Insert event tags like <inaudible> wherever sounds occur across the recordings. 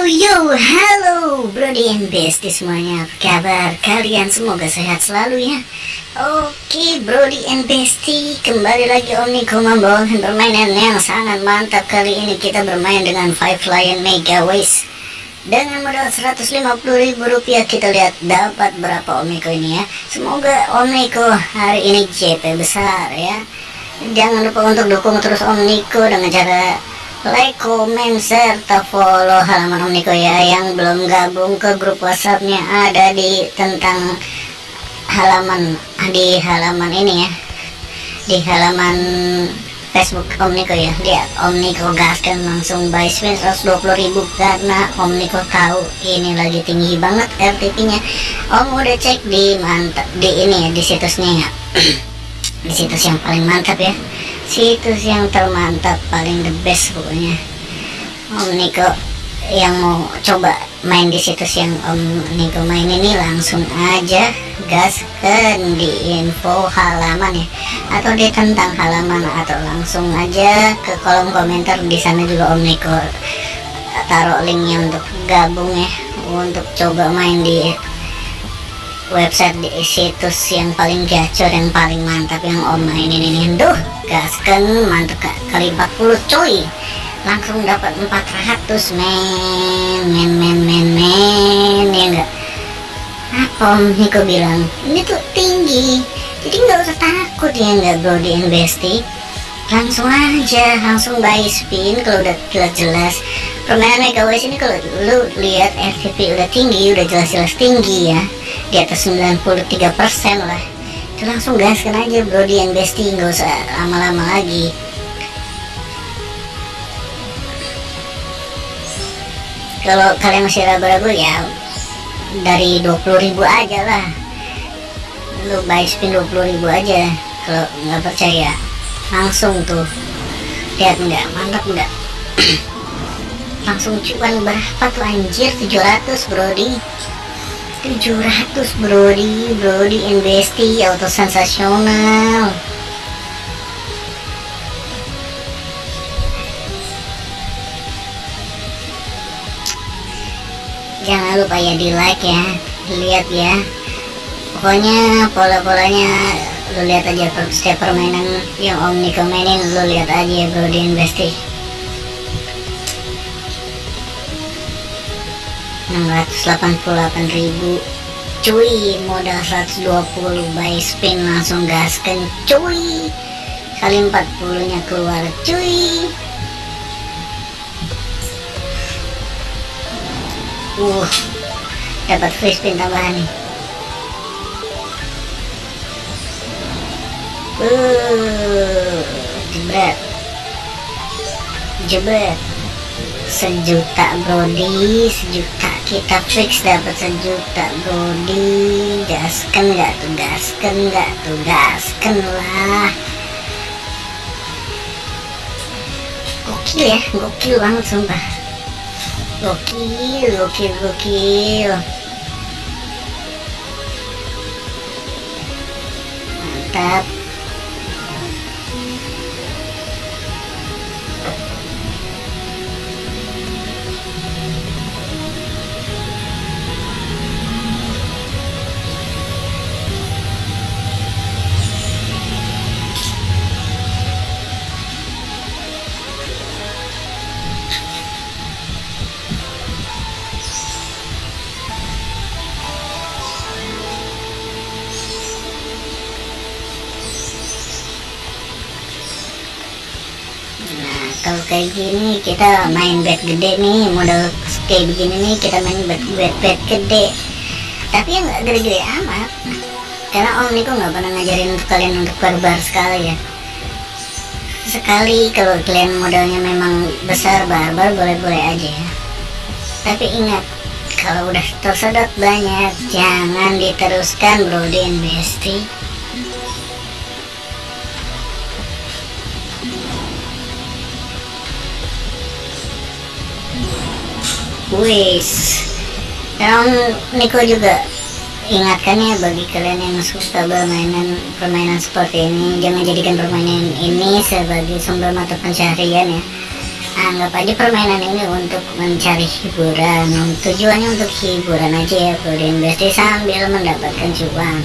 halo Brody and Bestie semuanya. Apa kabar kalian? Semoga sehat selalu ya. Oke Brody and Bestie Kembali lagi Om Niko membawakan permainan yang sangat mantap Kali ini. Kita bermain dengan Five Lion Mega Waste. Dengan modal 150 ribu rupiah Kita lihat dapat berapa Om Niko ini ya. Semoga Om Niko hari ini JP besar ya. Jangan lupa untuk dukung terus Om Niko dengan cara like, comment, serta follow halaman Om Niko ya yang belum gabung ke grup WhatsAppnya ada di tentang halaman di halaman ini ya. Di halaman Facebook Om Niko ya. Dia Om Niko gaskan langsung buy spin 120 ribu karena Om Niko tahu ini lagi tinggi banget RTP nya Om udah cek di mantap di ini ya di situsnya ya. <clears throat> Di situs yang paling mantap ya situs yang termantap paling the best pokoknya. Om Niko yang mau coba main di situs yang Om Niko main ini langsung aja gaskan di info halaman ya. Atau di tentang halaman atau langsung aja ke kolom komentar. Di sana juga Om Niko taruh linknya untuk gabung ya untuk coba main di website di situs yang paling gacor yang paling mantap yang om mainin ini. Duh gaskan mantap kali 40 coy langsung dapat 400 men men men men men ya enggak? Apa om Niko bilang? Ini tuh tinggi jadi nggak usah takut ya enggak bro di investi. Langsung aja langsung buy spin kalau udah jelas-jelas. Permainan Mega West ini kalau lu lihat FTP udah tinggi udah jelas-jelas tinggi ya di atas 93% lah. Itu langsung gaskan aja bro di yang bestie nggak usah lama-lama lagi. Kalau kalian masih ragu-ragu ya dari 20.000 aja lah. Lu buy spin 20.000 aja kalau nggak percaya. Langsung tuh. Lihat nggak mantap nggak? <clears throat> Langsung cuan berapa tuh anjir? 700 brody 700 Brody. Brody Investi auto sensasional jangan lupa ya di like ya lihat ya. Pokoknya pola-polanya lu lihat aja setiap permainan yang Om Niko mainin lu lihat aja ya Brody Investi 688.000 cuy modal 120 buy spin langsung gaskan cuy. Kali 40 nya keluar cuy. Uh dapat free spin tambahan nih. Uh jebret. Jebret. Sejuta brody sejuta kita fix dapat sejuta brody gaskan nggak tuh gaskan nggak tuh gaskan lah. Gokil ya gokil banget sumpah. Gokil gokil gokil. Mantap kayak gini kita main bet gede nih modal kayak begini nih kita main bet bet bet gede. Tapi yang nggak gede-gede amat. Karena om Niko nggak pernah ngajarin untuk kalian untuk barbar sekali ya. Sekali kalau kalian modalnya memang besar barbar boleh-boleh aja ya. Tapi ingat kalau udah tersedot banyak jangan diteruskan bro di investi wis. Yang Niko juga ingatkan ya bagi kalian yang suka bermainan permainan seperti ini jangan jadikan permainan ini sebagai sumber mata pencaharian ya. Anggap aja permainan ini untuk mencari hiburan tujuannya untuk hiburan aja ya Bestie sambil mendapatkan cuan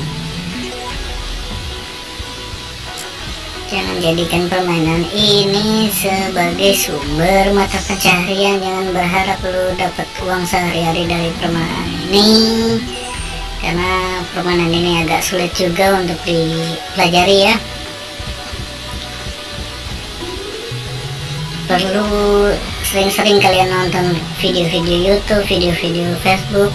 jangan jadikan permainan ini sebagai sumber mata pencaharian jangan berharap lu dapat uang sehari-hari dari permainan ini karena permainan ini agak sulit juga untuk dipelajari ya. Perlu sering-sering kalian nonton video-video YouTube, video-video Facebook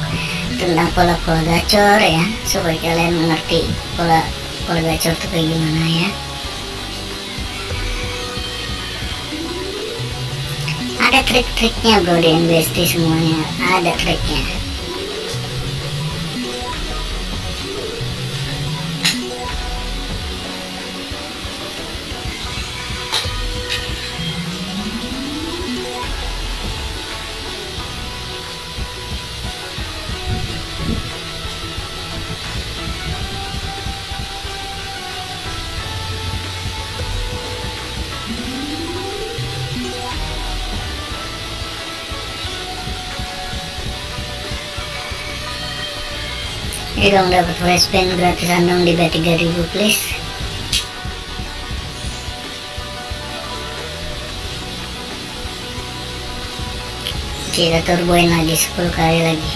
tentang pola-pola gacor ya supaya kalian mengerti pola pola gacor itu kayak gimana ya ada trik-triknya bro di investi semuanya. Ada triknya ini dong dapat flashbang gratisan dong di B3000 please. Kita turboin lagi 10 kali lagi.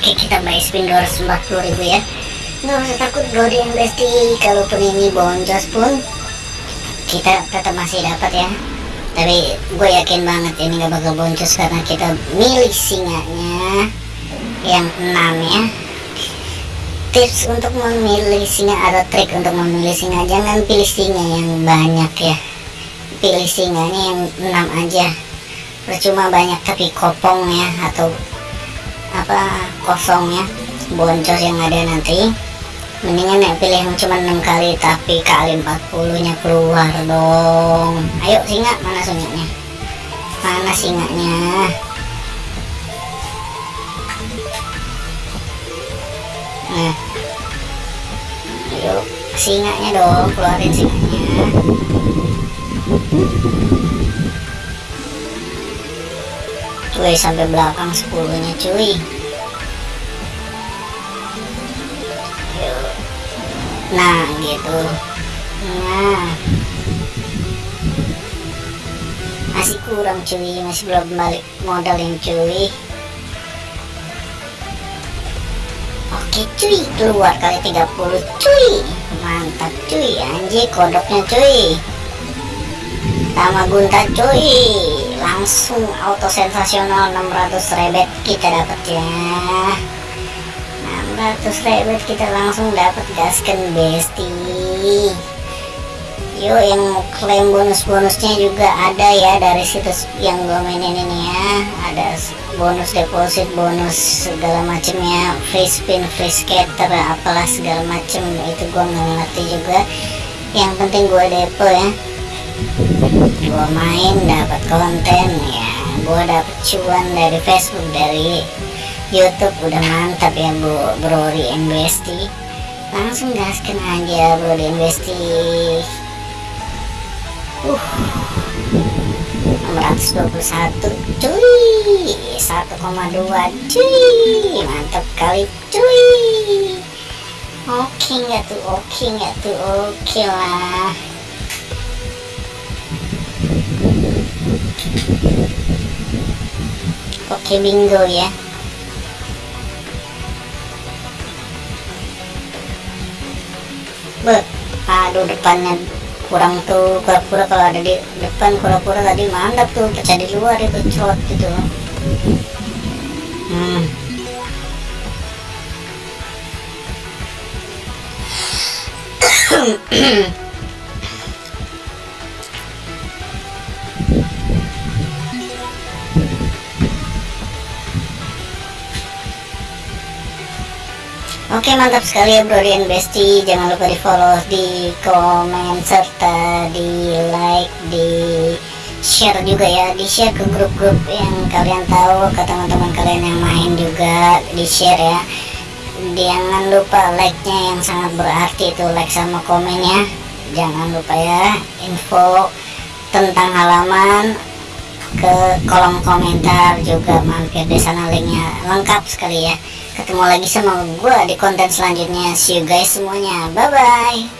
Oke kita buy spin 240 ribu ya nggak usah takut Brody Investi kalaupun ini boncos pun kita tetap masih dapat ya. Tapi gue yakin banget ini gak bakal boncos karena kita milih singanya yang enam ya. Tips untuk memilih singa atau trik untuk memilih singa jangan pilih singa yang banyak ya. Pilih singanya yang enam aja. Percuma banyak tapi kopong ya atau apa kosong ya. Boncos yang ada nanti mendingan ya pilih yang cuma 6 kali tapi kali 40 nya keluar dong. Ayo singa mana singanya mana singanya nah. Ayo singanya dong keluarin singanya cuy sampai belakang 10 nya cuy nah gitu. Nah masih kurang cuy. Masih belum balik modal yang cuy. Oke cuy. Keluar kali 30 cuy. Mantap cuy. Anjir kodoknya cuy. Gunta cuy. Langsung auto sensasional 600 rebet kita dapat ya 600 rebet kita langsung dapat gaskan besti. Yuk yang klaim bonus-bonusnya juga ada ya dari situs yang gue mainin ini ya. Ada bonus deposit bonus segala macam ya free spin free scatter apalah segala macam itu gue nggak ngerti juga. Yang penting gue depo ya. Gue main dapat konten ya. Gue dapet cuan dari Facebook dari YouTube udah mantap ya Bu. Bro di Investi. Langsung gaskan aja Bro di Investi. Uh 621 cuy 1,2 cuy mantap kali cuy. Oke nggak tuh oke nggak tuh oke lah. Oke bingo ya Aduh depannya kurang tuh pura-pura kalau ada di depan pura-pura tadi mantap tuh pecah di luar itu crot gitu hmm. <clears throat> Oke mantap sekali ya bro di Besti Jangan lupa di follow, di komen, serta di like, di share juga ya. Di share ke grup-grup yang kalian tahu ke teman-teman kalian yang main juga di share ya. Jangan lupa like-nya yang sangat berarti itu like sama komennya. Jangan lupa ya info tentang halaman ke kolom komentar juga mampir di sana linknya lengkap sekali ya ketemu lagi sama gue di konten selanjutnya. See you guys semuanya. Bye bye